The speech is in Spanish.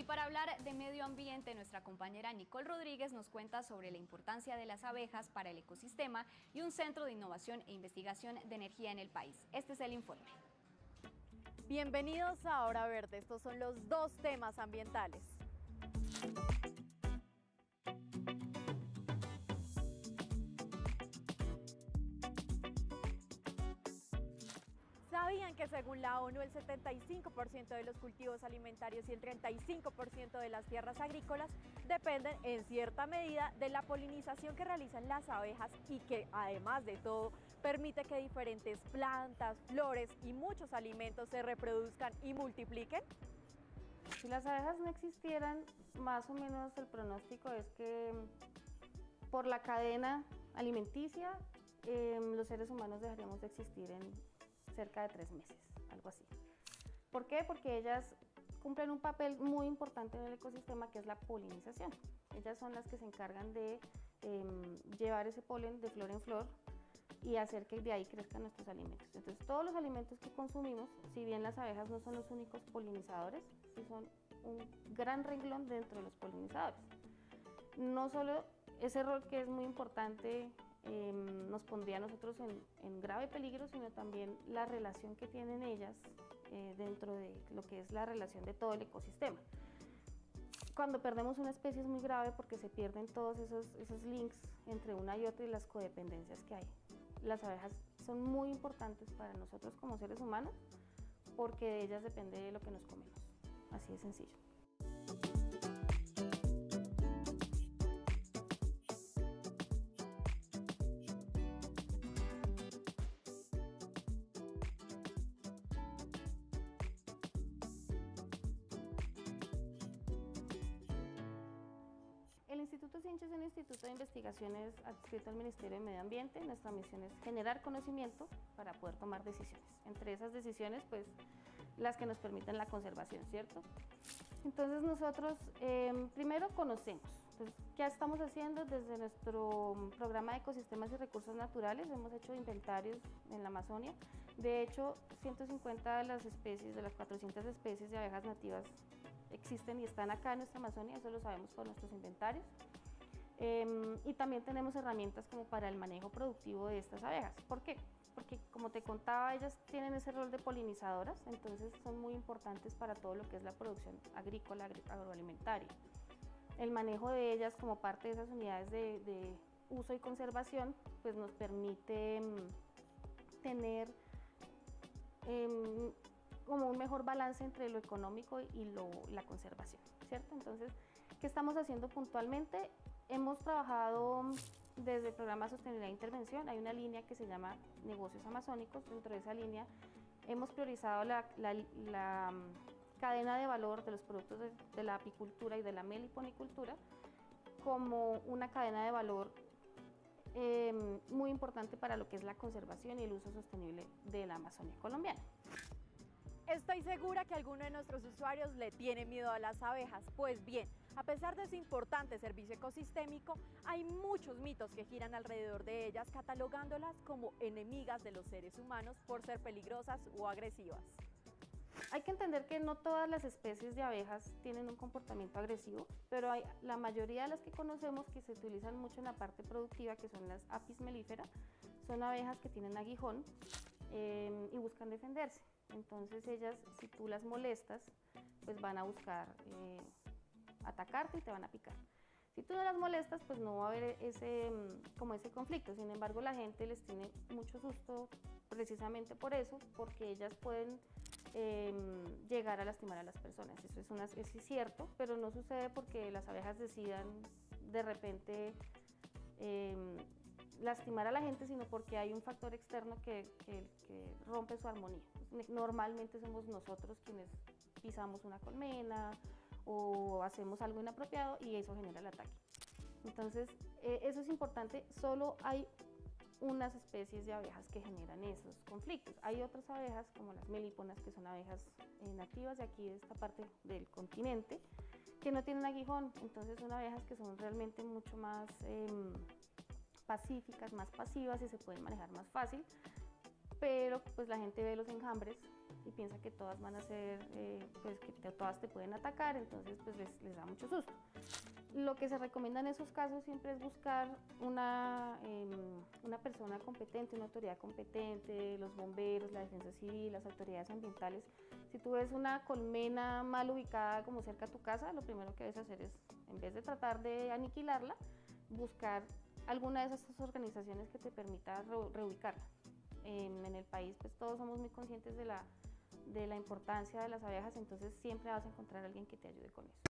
Y para hablar de medio ambiente, nuestra compañera Nicole Rodríguez nos cuenta sobre la importancia de las abejas para el ecosistema y un centro de innovación e investigación de energía en el país. Este es el informe. Bienvenidos a Hora Verde, estos son los dos temas ambientales. ¿Sabían que según la ONU el 75% de los cultivos alimentarios y el 35% de las tierras agrícolas dependen en cierta medida de la polinización que realizan las abejas y que además de todo permite que diferentes plantas, flores y muchos alimentos se reproduzcan y multipliquen? Si las abejas no existieran, más o menos el pronóstico es que por la cadena alimenticia em, los seres humanos dejaríamos de existir en cerca de tres meses, algo así. ¿Por qué? Porque ellas cumplen un papel muy importante en el ecosistema que es la polinización. Ellas son las que se encargan de em, llevar ese polen de flor en flor y hacer que de ahí crezcan nuestros alimentos. Entonces todos los alimentos que consumimos, si bien las abejas no son los únicos polinizadores, sí son un gran renglón dentro de los polinizadores. No solo ese rol que es muy importante Em, nos pondría a nosotros en, grave peligro, sino también la relación que tienen ellas eh, dentro de lo que es la relación de todo el ecosistema. Cuando perdemos una especie es muy grave porque se pierden todos esos, esos links entre una y otra y las codependencias que hay. Las abejas son muy importantes para nosotros como seres humanos porque de ellas depende de lo que nos comemos. Así de sencillo. Es un instituto de investigaciones adscrito al Ministerio de Medio Ambiente. Nuestra misión es generar conocimiento para poder tomar decisiones. Entre esas decisiones, pues, las que nos permiten la conservación, ¿cierto? Entonces nosotros em, primero conocemos pues, qué estamos haciendo desde nuestro programa de ecosistemas y recursos naturales. Hemos hecho inventarios en la Amazonia. De hecho, 150 de las especies, de las 400 especies de abejas nativas existen y están acá en nuestra Amazonia, eso lo sabemos por nuestros inventarios. Em, y también tenemos herramientas como para el manejo productivo de estas abejas. ¿Por qué? Porque como te contaba, ellas tienen ese rol de polinizadoras, entonces son muy importantes para todo lo que es la producción agrícola, agroalimentaria. El manejo de ellas como parte de esas unidades de, uso y conservación, pues nos permite em, tener em, como un mejor balance entre lo económico y la conservación, ¿cierto? Entonces, ¿qué estamos haciendo puntualmente? Hemos trabajado desde el programa Sostenibilidad e Intervención, hay una línea que se llama Negocios Amazónicos, dentro de esa línea hemos priorizado la, mm, cadena de valor de los productos de, la apicultura y de la meliponicultura como una cadena de valor em, muy importante para lo que es la conservación y el uso sostenible de la Amazonía colombiana. Estoy segura que alguno de nuestros usuarios le tiene miedo a las abejas. Pues bien, a pesar de su importante servicio ecosistémico, hay muchos mitos que giran alrededor de ellas, catalogándolas como enemigas de los seres humanos por ser peligrosas o agresivas. Hay que entender que no todas las especies de abejas tienen un comportamiento agresivo, pero la mayoría de las que conocemos que se utilizan mucho en la parte productiva, que son las apis mellifera, son abejas que tienen aguijón eh, y buscan defenderse. Entonces ellas, si tú las molestas, pues van a buscar eh, atacarte y te van a picar. Si tú no las molestas, pues no va a haber ese, mm, como ese conflicto. Sin embargo, la gente les tiene mucho susto precisamente por eso, porque ellas pueden em, llegar a lastimar a las personas. Eso es, una, es cierto, pero no sucede porque las abejas decidan de repente em, lastimar a la gente, sino porque hay un factor externo que, que, rompe su armonía. Normalmente somos nosotros quienes pisamos una colmena o hacemos algo inapropiado y eso genera el ataque. Entonces, eh, eso es importante, solo hay unas especies de abejas que generan esos conflictos. Hay otras abejas como las melíponas que son abejas eh, nativas de aquí de esta parte del continente que no tienen aguijón, entonces son abejas que son realmente mucho más em, pacíficas, más pasivas y se pueden manejar más fácil. pero pues la gente ve los enjambres y piensa que todas van a ser, eh, pues que todas te pueden atacar, entonces pues les, les, da mucho susto. Lo que se recomienda en esos casos siempre es buscar una, em, una persona competente, una autoridad competente, los bomberos, la defensa civil, las autoridades ambientales. Si tú ves una colmena mal ubicada como cerca a tu casa, lo primero que debes hacer es, en vez de tratar de aniquilarla, buscar alguna de esas organizaciones que te permita reubicarla. En, en el país pues todos somos muy conscientes de la, de la importancia de las abejas, entonces siempre vas a encontrar a alguien que te ayude con eso.